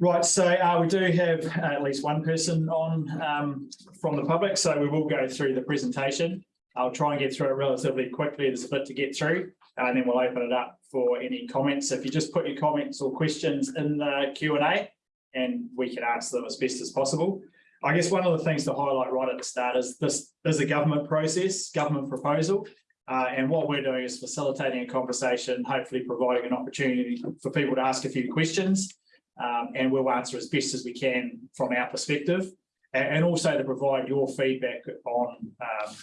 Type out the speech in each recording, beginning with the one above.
Right, so uh, we do have uh, at least one person on um, from the public, so we will go through the presentation. I'll try and get through it relatively quickly. There's a bit to get through, and then we'll open it up for any comments. If you just put your comments or questions in the Q and A, and we can answer them as best as possible. I guess one of the things to highlight right at the start is this is a government process, government proposal. Uh, and what we're doing is facilitating a conversation, hopefully providing an opportunity for people to ask a few questions. Um, and we'll answer as best as we can from our perspective. And, and also to provide your feedback on um,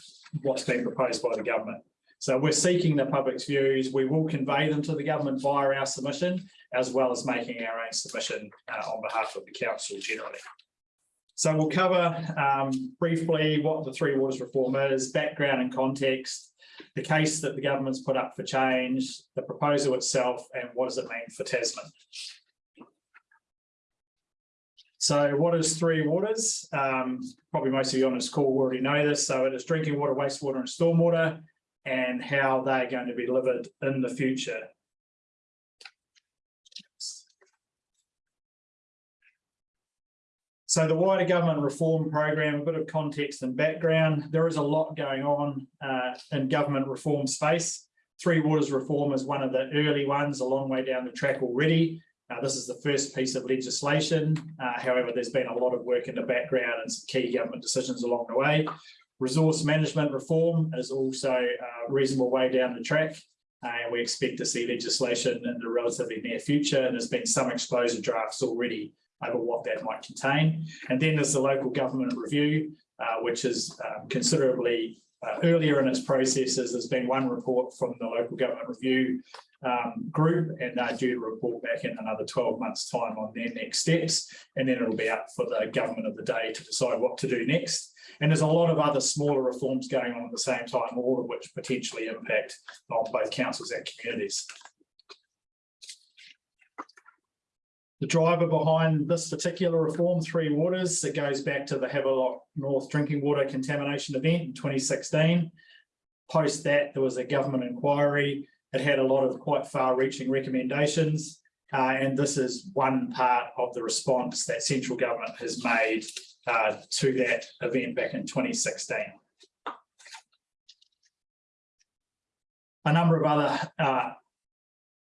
what's being proposed by the government. So we're seeking the public's views. We will convey them to the government via our submission, as well as making our own submission uh, on behalf of the council generally. So we'll cover um, briefly what the Three Waters reform is, background and context, the case that the government's put up for change, the proposal itself, and what does it mean for Tasman. So what is Three Waters? Um, probably most of you on this call already know this. So it is drinking water, wastewater and stormwater and how they're going to be delivered in the future. So the wider government reform program, a bit of context and background. There is a lot going on uh, in government reform space. Three Waters reform is one of the early ones, a long way down the track already. Uh, this is the first piece of legislation. Uh, however, there's been a lot of work in the background and some key government decisions along the way. Resource management reform is also a reasonable way down the track. Uh, and we expect to see legislation in the relatively near future. And there's been some exposure drafts already over what that might contain. And then there's the local government review, uh, which is um, considerably uh, earlier in its processes. There's been one report from the local government review um, group and they're due to report back in another 12 months time on their next steps. And then it'll be up for the government of the day to decide what to do next. And there's a lot of other smaller reforms going on at the same time, all of which potentially impact on both councils and communities. The driver behind this particular reform, Three Waters, it goes back to the Havelock North drinking water contamination event in 2016. Post that, there was a government inquiry. It had a lot of quite far-reaching recommendations. Uh, and this is one part of the response that central government has made uh, to that event back in 2016. A number of other uh,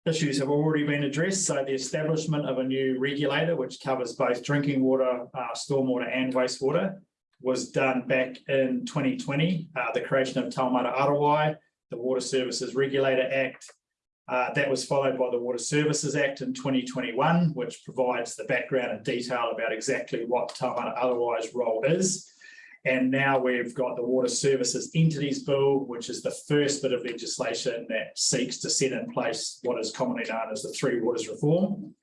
issues have already been addressed. So the establishment of a new regulator, which covers both drinking water, uh, stormwater and wastewater, was done back in 2020. Uh, the creation of Taumata Arawai, the Water Services Regulator Act. Uh, that was followed by the Water Services Act in 2021, which provides the background and detail about exactly what Taumata Arawai's role is. And now we've got the Water Services Entities Bill, which is the first bit of legislation that seeks to set in place what is commonly known as the Three Waters Reform.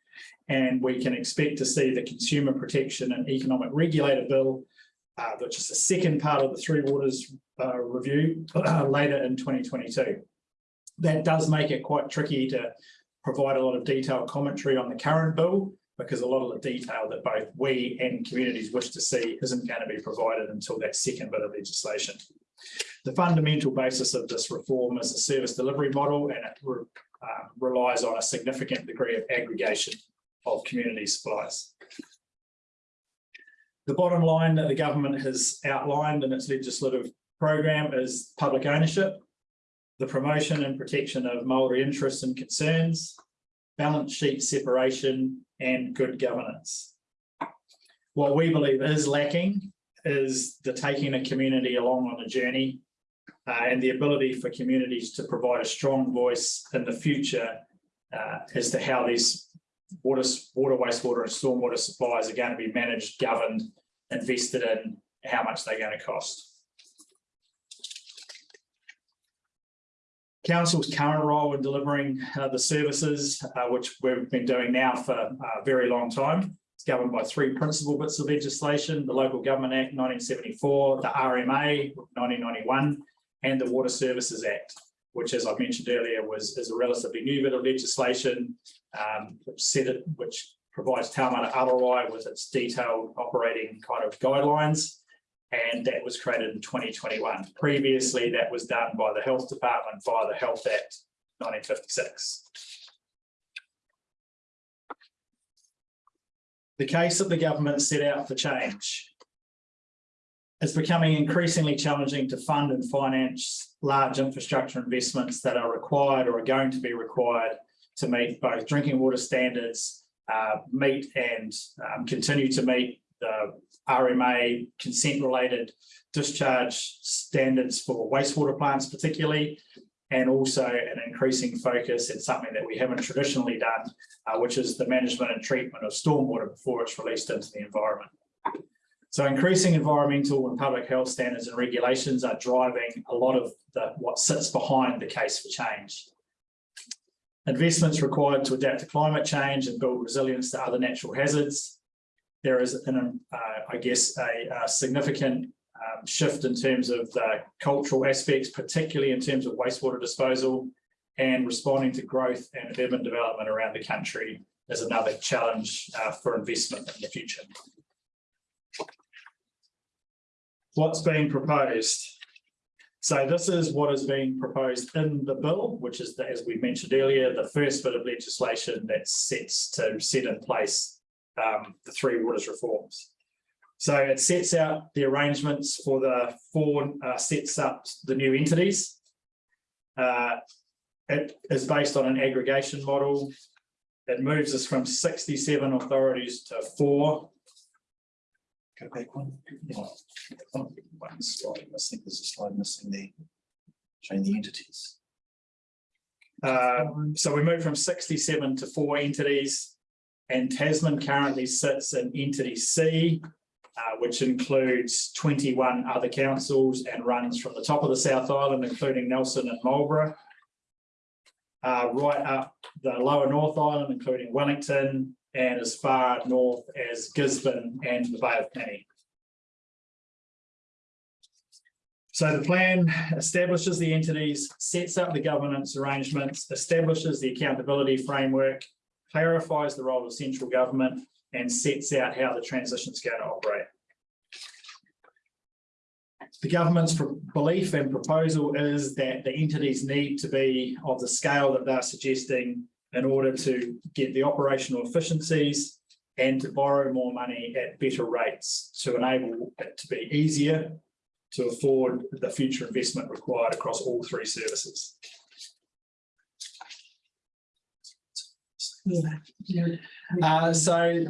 And we can expect to see the Consumer Protection and Economic Regulator Bill, uh, which is the second part of the Three Waters uh, review uh, later in 2022. That does make it quite tricky to provide a lot of detailed commentary on the current bill, because a lot of the detail that both we and communities wish to see isn't going to be provided until that second bit of legislation. The fundamental basis of this reform is a service delivery model and it re, uh, relies on a significant degree of aggregation of community supplies. The bottom line that the government has outlined in its legislative program is public ownership, the promotion and protection of Maori interests and concerns, balance sheet separation, and good governance. What we believe is lacking is the taking a community along on a journey uh, and the ability for communities to provide a strong voice in the future uh, as to how these water, water, wastewater and stormwater supplies are going to be managed, governed, invested in, how much they're going to cost. Council's current role in delivering uh, the services, uh, which we've been doing now for a very long time, it's governed by three principal bits of legislation, the Local Government Act 1974, the RMA 1991, and the Water Services Act, which as I mentioned earlier was is a relatively new bit of legislation, um, which set it, which provides Taumata Arawai with its detailed operating kind of guidelines and that was created in 2021. Previously, that was done by the Health Department via the Health Act 1956. The case that the government set out for change. is becoming increasingly challenging to fund and finance large infrastructure investments that are required or are going to be required to meet both drinking water standards, uh, meet and um, continue to meet the RMA consent related discharge standards for wastewater plants particularly, and also an increasing focus and something that we haven't traditionally done, uh, which is the management and treatment of stormwater before it's released into the environment. So increasing environmental and public health standards and regulations are driving a lot of the what sits behind the case for change. Investments required to adapt to climate change and build resilience to other natural hazards. There is, an, uh, I guess, a, a significant um, shift in terms of the cultural aspects, particularly in terms of wastewater disposal and responding to growth and urban development around the country is another challenge uh, for investment in the future. What's being proposed? So this is what is being proposed in the bill, which is, the, as we mentioned earlier, the first bit of legislation that sets to set in place um, the three waters reforms. So it sets out the arrangements for the four, uh, sets up the new entities. Uh, it is based on an aggregation model. It moves us from 67 authorities to four. Go back one. Yeah. One slide, I think there's a slide missing there. Showing the entities. Uh, so we moved from 67 to four entities. And Tasman currently sits in entity C, uh, which includes 21 other councils and runs from the top of the South Island, including Nelson and Marlborough. Uh, right up the lower North Island, including Wellington, and as far north as Gisborne and the Bay of Plenty. So the plan establishes the entities, sets up the governance arrangements, establishes the accountability framework, clarifies the role of central government, and sets out how the transition is going to operate. The government's belief and proposal is that the entities need to be of the scale that they're suggesting in order to get the operational efficiencies and to borrow more money at better rates to enable it to be easier to afford the future investment required across all three services. Uh, so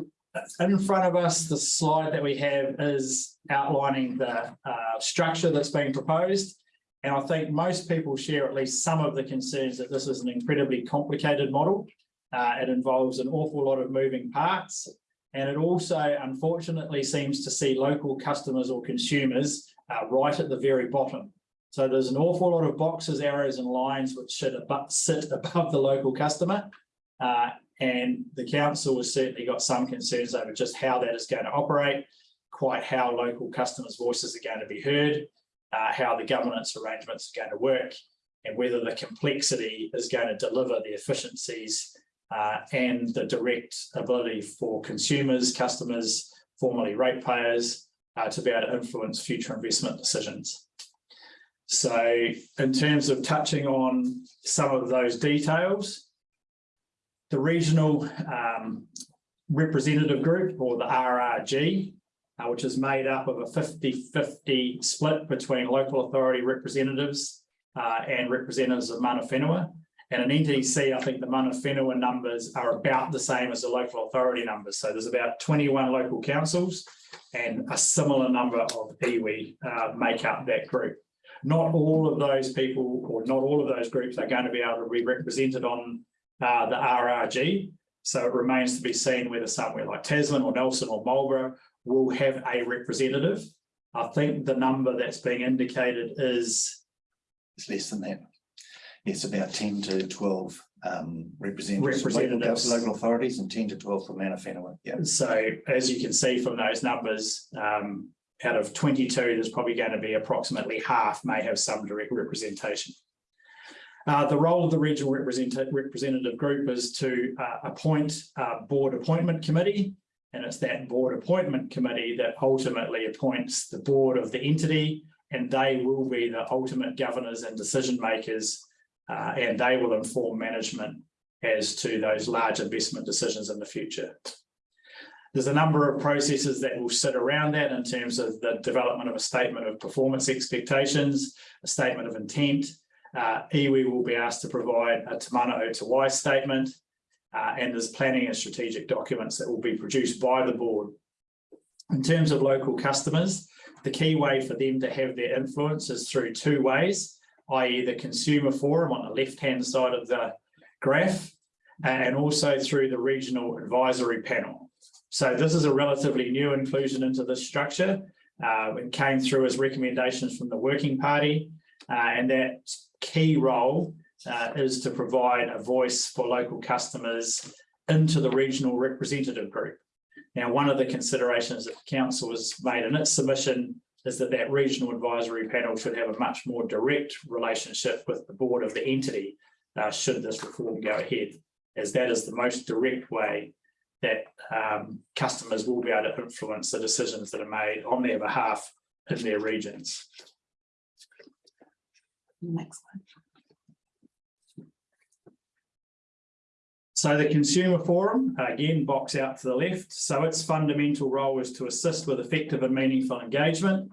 in front of us, the slide that we have is outlining the uh, structure that's being proposed. And I think most people share at least some of the concerns that this is an incredibly complicated model. Uh, it involves an awful lot of moving parts. And it also, unfortunately, seems to see local customers or consumers uh, right at the very bottom. So there's an awful lot of boxes, arrows and lines which should above, sit above the local customer. Uh, and the council has certainly got some concerns over just how that is going to operate, quite how local customers' voices are going to be heard, uh, how the governance arrangements are going to work, and whether the complexity is going to deliver the efficiencies uh, and the direct ability for consumers, customers, formerly ratepayers, uh, to be able to influence future investment decisions. So in terms of touching on some of those details, the regional um, representative group or the RRG, uh, which is made up of a 50-50 split between local authority representatives uh, and representatives of Mana Whenua. And in entity C, I think the Mana Whenua numbers are about the same as the local authority numbers. So there's about 21 local councils and a similar number of iwi uh, make up that group. Not all of those people or not all of those groups are going to be able to be represented on uh, the RRG. So it remains to be seen whether somewhere like Tasman or Nelson or Marlborough will have a representative. I think the number that's being indicated is It's less than that. It's about ten to twelve um representatives. from local Local authorities and ten to twelve from Mana Whenua, yeah. So as you can see from those numbers, um, out of twenty-two, there's probably going to be approximately half may have some direct representation. Uh, the role of the regional representative, group is to uh, appoint a board appointment committee. And it's that board appointment committee that ultimately appoints the board of the entity and they will be the ultimate governors and decision makers uh, and they will inform management as to those large investment decisions in the future. There's a number of processes that will sit around that in terms of the development of a statement of performance expectations, a statement of intent. Uh, iwi will be asked to provide a Te Mana o Te Wai statement. uh, and there's planning and strategic documents that will be produced by the board. In terms of local customers, the key way for them to have their influence is through two ways, i.e. the consumer forum on the left-hand side of the graph, and also through the regional advisory panel. So this is a relatively new inclusion into this structure. Uh, it came through as recommendations from the working party, uh, and that key role uh, is to provide a voice for local customers into the regional representative group. Now, one of the considerations that the council has made in its submission is that that regional advisory panel should have a much more direct relationship with the board of the entity, uh, should this reform go ahead, as that is the most direct way that um, customers will be able to influence the decisions that are made on their behalf in their regions. Next one. So the consumer forum, again, box out to the left. So its fundamental role is to assist with effective and meaningful engagement,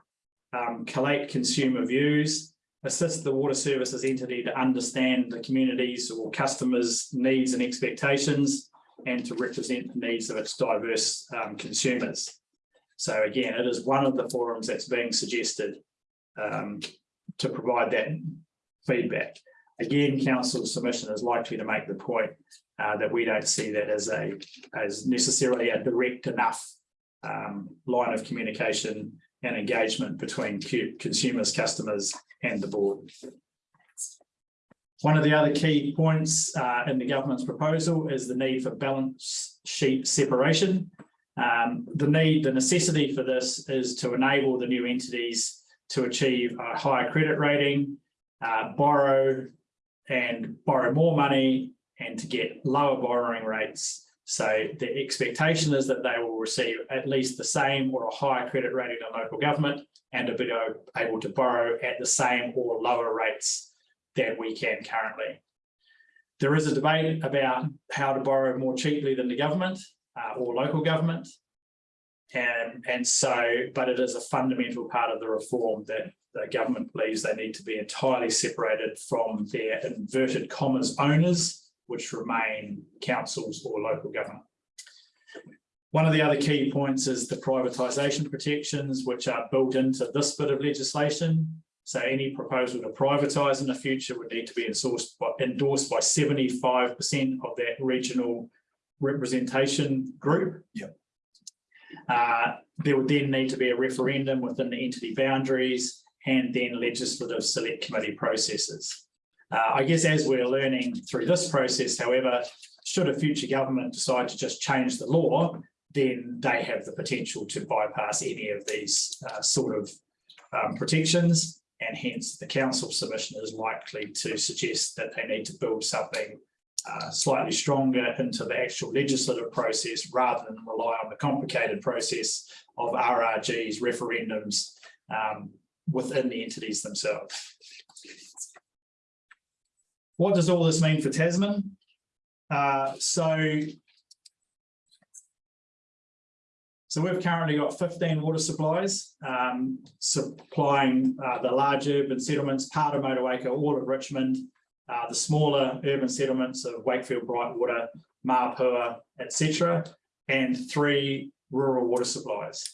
um, collate consumer views, assist the water services entity to understand the communities or customers' needs and expectations, and to represent the needs of its diverse um, consumers. So again, it is one of the forums that's being suggested um, to provide that feedback. Again, council submission is likely to make the point uh, that we don't see that as a, as necessarily a direct enough um, line of communication and engagement between consumers, customers and the board. One of the other key points uh, in the government's proposal is the need for balance sheet separation. Um, the need, the necessity for this is to enable the new entities to achieve a higher credit rating, uh, borrow and borrow more money and to get lower borrowing rates. So the expectation is that they will receive at least the same or a higher credit rating than local government and be able to borrow at the same or lower rates than we can currently. There is a debate about how to borrow more cheaply than the government uh, or local government. And, and so, but it is a fundamental part of the reform that the government believes they need to be entirely separated from their inverted commas owners which remain councils or local government. One of the other key points is the privatisation protections, which are built into this bit of legislation. So any proposal to privatise in the future would need to be endorsed by, endorsed by 75% of that regional representation group. Yep. Uh, there would then need to be a referendum within the entity boundaries and then legislative select committee processes. Uh, I guess as we're learning through this process, however, should a future government decide to just change the law, then they have the potential to bypass any of these uh, sort of um, protections. And hence the council submission is likely to suggest that they need to build something uh, slightly stronger into the actual legislative process rather than rely on the complicated process of RRGs, referendums um, within the entities themselves. What does all this mean for Tasman? Uh, so so we've currently got 15 water supplies um, supplying uh, the large urban settlements, part of Motueka, all of Richmond, uh, the smaller urban settlements of Wakefield, Brightwater, Mapua, etc., and three rural water supplies.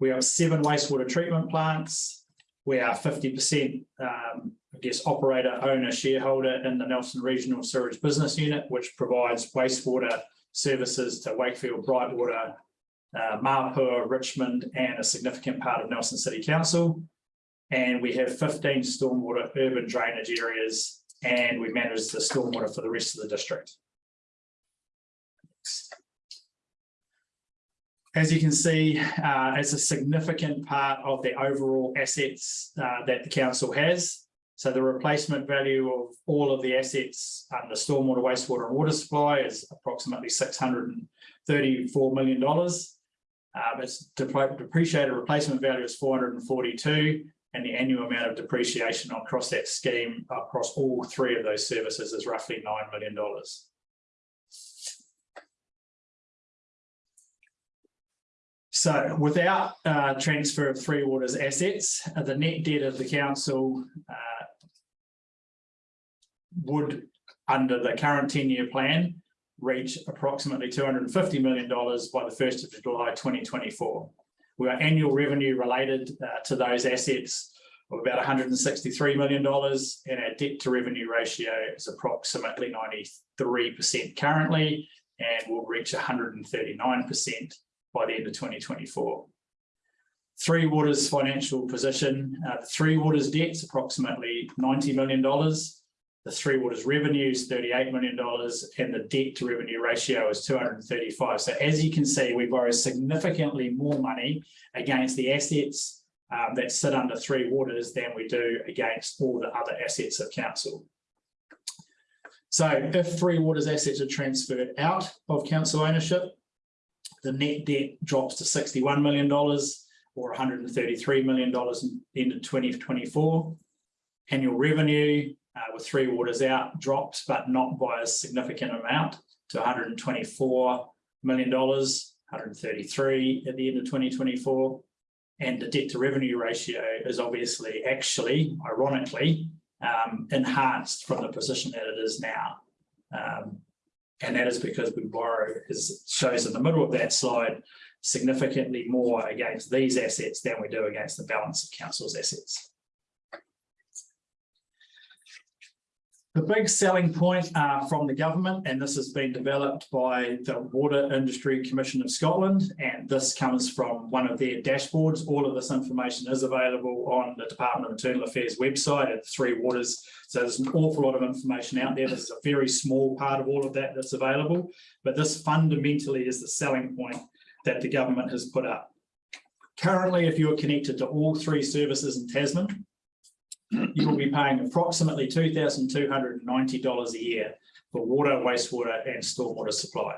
We have seven wastewater treatment plants. We are 50% um, I guess, operator, owner, shareholder in the Nelson Regional Sewerage Business Unit, which provides wastewater services to Wakefield, Brightwater, uh, Mapua, Richmond, and a significant part of Nelson City Council. And we have 15 stormwater urban drainage areas, and we manage the stormwater for the rest of the district. As you can see, uh, it's a significant part of the overall assets uh, that the council has. So the replacement value of all of the assets under stormwater, wastewater and water supply is approximately $634 million. Um, its depreciated replacement value is 442 and the annual amount of depreciation across that scheme across all three of those services is roughly $9 million. So without uh transfer of Three Waters assets, uh, the net debt of the council uh. Would, under the current ten-year plan, reach approximately two hundred and fifty million dollars by the first of July twenty twenty-four. We are annual revenue related uh, to those assets of about hundred and sixty-three million dollars, and our debt to revenue ratio is approximately ninety-three percent currently, and will reach hundred and thirty-nine percent by the end of twenty twenty-four. Three Waters financial position, uh, Three Waters debt's approximately ninety million dollars. The Three Waters revenue is thirty-eight million dollars and the debt to revenue ratio is two hundred and thirty-five. So as you can see, we borrow significantly more money against the assets um, that sit under Three Waters than we do against all the other assets of council. So if Three Waters assets are transferred out of council ownership, the net debt drops to sixty-one million dollars or hundred and thirty-three million dollars in the end of twenty twenty-four. Annual revenue uh, with Three Waters out drops, but not by a significant amount to hundred and twenty-four million dollars, hundred and thirty-three at the end of twenty twenty-four. And the debt to revenue ratio is obviously actually ironically um, enhanced from the position that it is now. Um, and that is because we borrow, as shows in the middle of that slide, significantly more against these assets than we do against the balance of council's assets. The big selling point uh, from the government, and this has been developed by the Water Industry Commission of Scotland, and this comes from one of their dashboards. All of this information is available on the Department of Internal Affairs website at Three Waters. So there's an awful lot of information out there. This is a very small part of all of that that's available, but this fundamentally is the selling point that the government has put up. Currently, if you're connected to all three services in Tasman, you will be paying approximately $2,290 a year for water, wastewater and stormwater supply.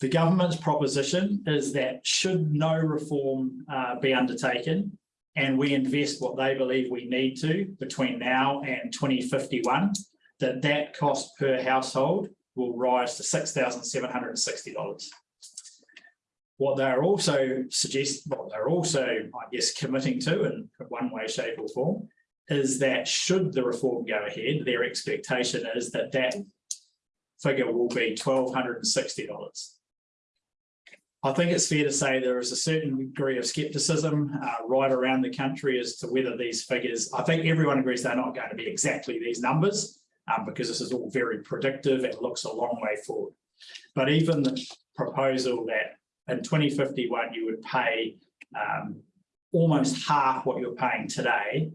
The government's proposition is that should no reform uh, be undertaken and we invest what they believe we need to between now and 2051, that that cost per household will rise to $6,760. What they're also suggest, what they're also, I guess, committing to in one way, shape or form is that should the reform go ahead, their expectation is that that figure will be twelve hundred and sixty dollars. I think it's fair to say there is a certain degree of skepticism uh, right around the country as to whether these figures, I think everyone agrees they're not going to be exactly these numbers um, because this is all very predictive and looks a long way forward. But even the proposal that in twenty fifty-one, you would pay um, almost half what you're paying today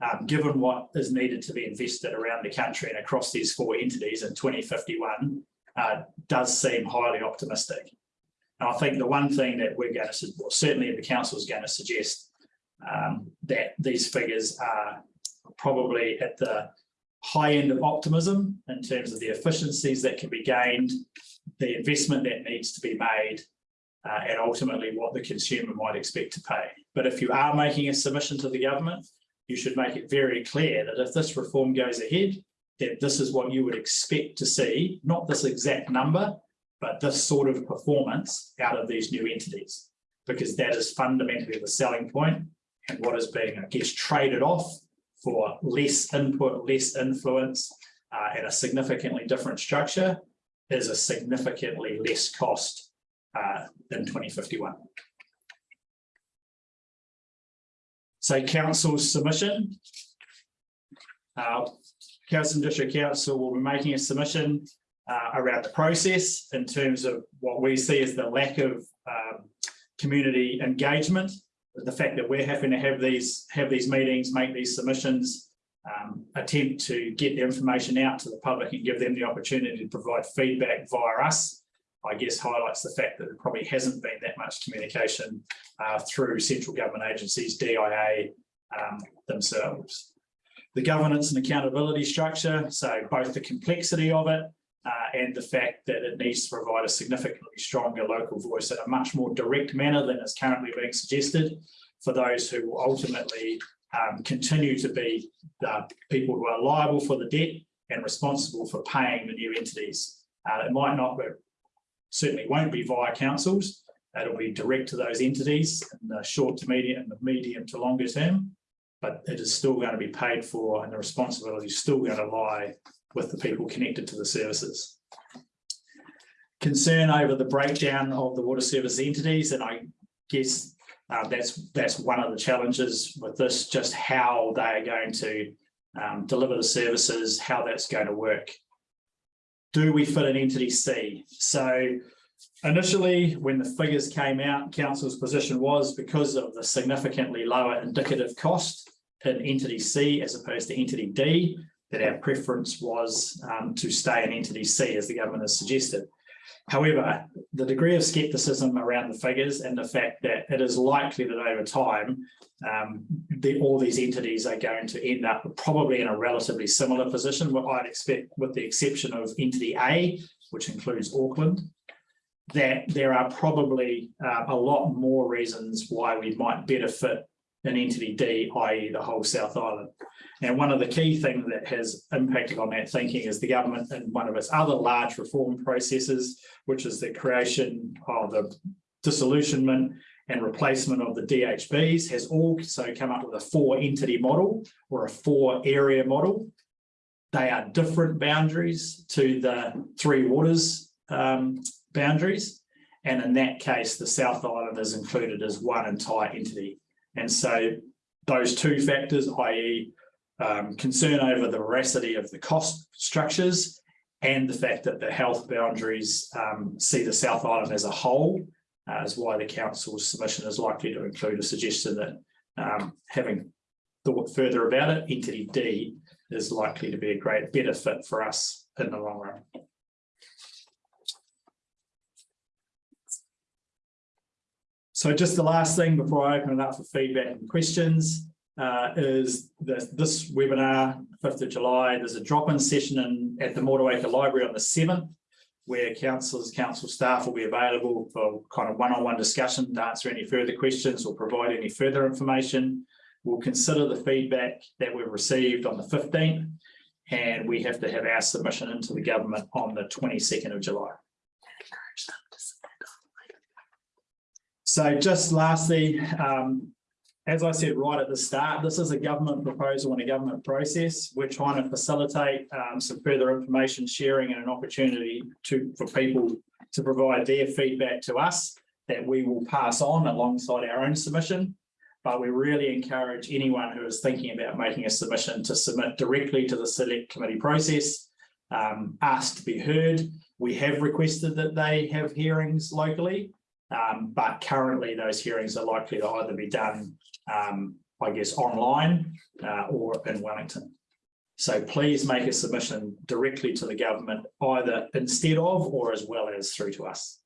um, given what is needed to be invested around the country and across these four entities in twenty fifty-one, uh, does seem highly optimistic. And I think the one thing that we're going to, well, certainly the council is going to suggest um, that these figures are probably at the high end of optimism in terms of the efficiencies that can be gained, the investment that needs to be made, uh, and ultimately what the consumer might expect to pay. But if you are making a submission to the government, you should make it very clear that if this reform goes ahead, that this is what you would expect to see, not this exact number, but this sort of performance out of these new entities, because that is fundamentally the selling point and what is being, I guess, traded off for less input, less influence, uh, and a significantly different structure is a significantly less cost uh, than 2051. So council's submission. Uh, Kelson District Council will be making a submission uh, around the process in terms of what we see as the lack of um, community engagement, the fact that we're having to have these have these meetings, make these submissions, um, attempt to get the information out to the public and give them the opportunity to provide feedback via us I guess highlights the fact that there probably hasn't been that much communication uh, through central government agencies, DIA um, themselves. The governance and accountability structure, so both the complexity of it uh, and the fact that it needs to provide a significantly stronger local voice in a much more direct manner than is currently being suggested for those who will ultimately um, continue to be the people who are liable for the debt and responsible for paying the new entities. Uh, it might not certainly won't be via councils. That'll be direct to those entities in the short to medium and the medium to longer term. But it is still going to be paid for and the responsibility is still going to lie with the people connected to the services. Concern over the breakdown of the water service entities, and I guess uh, that's, that's one of the challenges with this, just how they are going to um, deliver the services, how that's going to work. Do we fit an entity C? So initially, when the figures came out, council's position was because of the significantly lower indicative cost in entity C as opposed to entity D, that our preference was um, to stay in entity C as the government has suggested. However, the degree of skepticism around the figures and the fact that it is likely that over time, um, the, all these entities are going to end up probably in a relatively similar position, what I'd expect with the exception of entity A, which includes Auckland, that there are probably uh, a lot more reasons why we might better fit an entity D, i.e. the whole South Island. And one of the key things that has impacted on that thinking is the government in one of its other large reform processes, which is the creation of the disillusionment and replacement of the DHBs has also come up with a four entity model or a four area model. They are different boundaries to the three waters um, boundaries. And in that case, the South Island is included as one entire entity. And so those two factors, i.e. Um, concern over the veracity of the cost structures and the fact that the health boundaries um, see the South Island as a whole uh, is why the council's submission is likely to include a suggestion that um, having thought further about it, entity D is likely to be a great better fit for us in the long run. So just the last thing before I open it up for feedback and questions uh, is that this webinar, 5th of July, there's a drop-in session in, at the Motueka Library on the 7th, where councillors, council staff will be available for kind of one-on-one discussion to answer any further questions or provide any further information. We'll consider the feedback that we've received on the 15th, and we have to have our submission into the government on the 22nd of July. So just lastly, um, as I said right at the start, this is a government proposal and a government process. We're trying to facilitate um, some further information sharing and an opportunity to for people to provide their feedback to us that we will pass on alongside our own submission. But we really encourage anyone who is thinking about making a submission to submit directly to the select committee process, um, ask to be heard. We have requested that they have hearings locally. Um, but currently those hearings are likely to either be done, um, I guess, online uh, or in Wellington. So please make a submission directly to the government, either instead of or as well as through to us.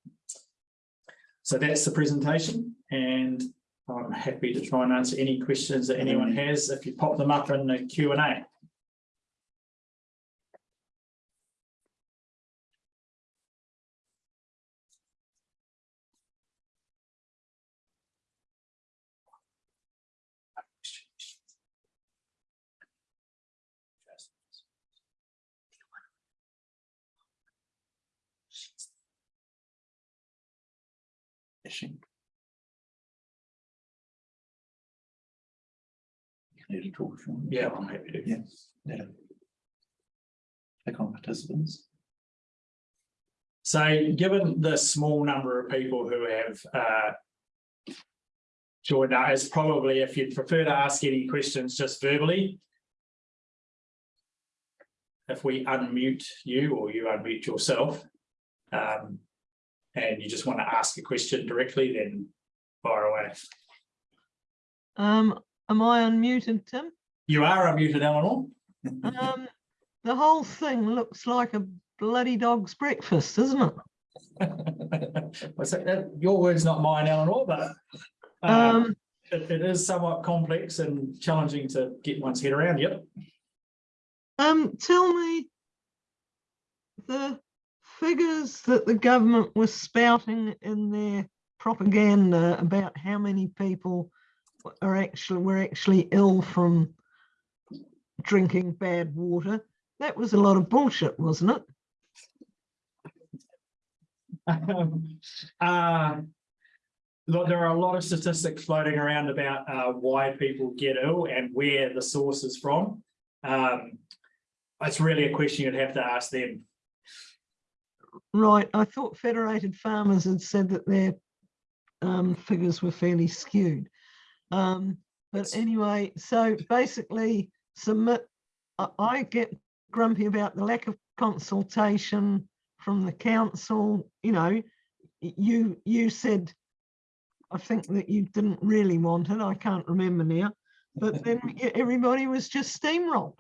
So that's the presentation and I'm happy to try and answer any questions that anyone has if you pop them up in the Q and A. Fishing. Need to talk. Yeah, I'm happy to. Yeah, yeah. Click on participants. So given the small number of people who have uh. Joined us, probably if you'd prefer to ask any questions just verbally. If we unmute you or you unmute yourself. Um. And you just want to ask a question directly, then fire away. Um, am I unmuted, Tim? You are unmuted, Eleanor. Um, the whole thing looks like a bloody dog's breakfast, doesn't it? That, your words, not mine, Eleanor, but. uh, Um, It, it is somewhat complex and challenging to get one's head around, yep. um, tell me the figures that the government was spouting in their propaganda about how many people are actually were actually ill from drinking bad water. That was a lot of bullshit, wasn't it? Um, uh, Look, there are a lot of statistics floating around about uh, why people get ill and where the source is from. Um, it's really a question you'd have to ask them. Right, I thought Federated Farmers had said that their um, figures were fairly skewed. Um, but anyway, so basically submit, I, get grumpy about the lack of consultation from the council, you know, you, you said, I think that you didn't really want it, I can't remember now, but then everybody was just steamrolled.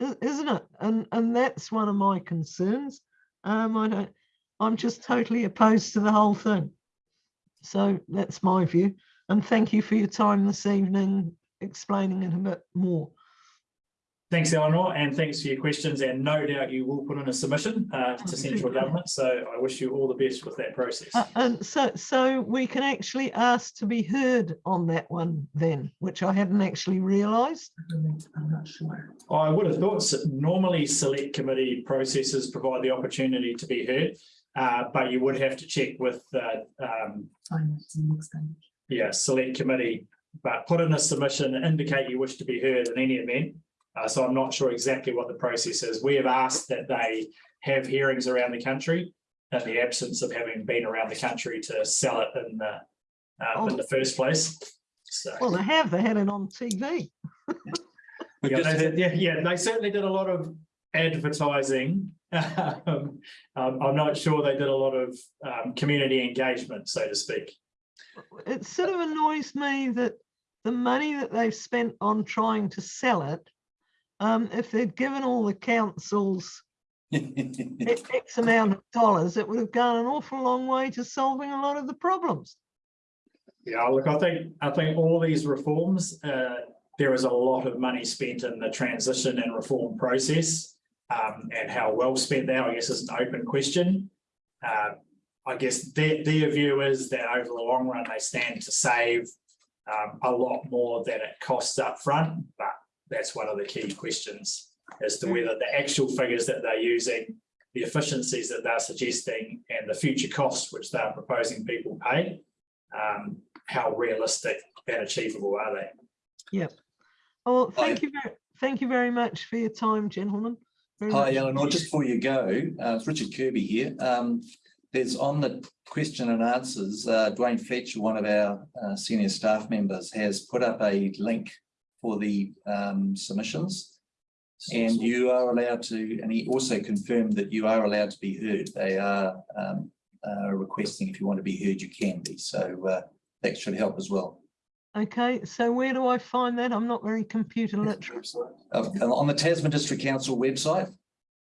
Isn't it? And, and that's one of my concerns. Um, I don't, I'm just totally opposed to the whole thing. So that's my view. And thank you for your time this evening explaining it a bit more. Thanks, Eleanor, and thanks for your questions. And no doubt you will put in a submission uh, to central government. So I wish you all the best with that process. Uh, and so, so we can actually ask to be heard on that one then, which I hadn't actually realised. I'm not sure. I would have thought normally select committee processes provide the opportunity to be heard. uh, but you would have to check with the um, Finance and expenditure. yeah, select committee. But put in a submission, indicate you wish to be heard in any event. Uh, so I'm not sure exactly what the process is. We have asked that they have hearings around the country in the absence of having been around the country to sell it in the uh, in the first place. So. Well, they have, they had it on TV. Yeah, they, had- yeah, yeah, they certainly did a lot of advertising. Um, um, I'm not sure they did a lot of um, community engagement, so to speak. It sort of annoys me that the money that they've spent on trying to sell it, um, if they'd given all the councils X amount of dollars, it would have gone an awful long way to solving a lot of the problems. Yeah, look, I think, I think all these reforms, uh, there is a lot of money spent in the transition and reform process. Um, and how well spent they are, I guess, is an open question. Uh, I guess their, their view is that over the long run, they stand to save um, a lot more than it costs up front, but that's one of the key questions as to whether the actual figures that they're using, the efficiencies that they're suggesting, and the future costs which they're proposing people pay, um, how realistic and achievable are they? Yep. Well, thank you very, thank you very much for your time, gentlemen. Very Hi, much Eleanor, just before you go, uh, it's Richard Kirby here. Um, there's on the question and answers, uh, Dwayne Fletcher, one of our uh, senior staff members, has put up a link for the um, submissions. And you are allowed to, and he also confirmed that you are allowed to be heard. They are um, uh, requesting if you want to be heard, you can be. So uh, that should help as well. Okay, so where do I find that? I'm not very computer literate. Uh, On the Tasman District Council website.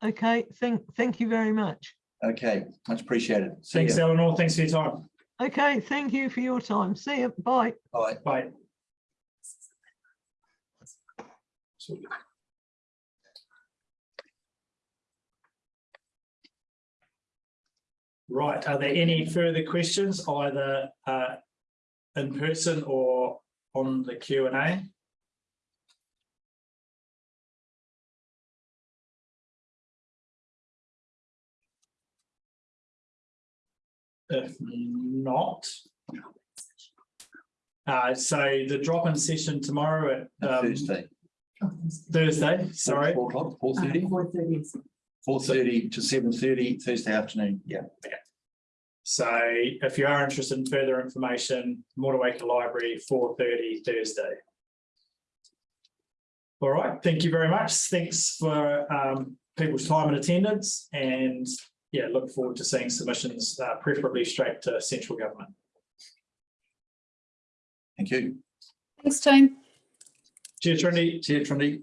Okay, thank, thank you very much. Okay, much appreciated. See Thanks, ya. Eleanor. Thanks for your time. Okay, thank you for your time. See you. Bye. Bye. Bye. Right, are there any further questions either uh, in person or on the Q and A? If not. Uh, so the drop-in session tomorrow at um, Thursday. Thursday, sorry. Four o'clock, four thirty, Four thirty. four thirty to seven thirty Thursday afternoon, yeah. So if you are interested in further information, Motueka Library, four thirty Thursday. All right, thank you very much. Thanks for um people's time and attendance and yeah, look forward to seeing submissions uh preferably straight to central government. Thank you. Thanks, Tone. Trinity. See you, Trinity.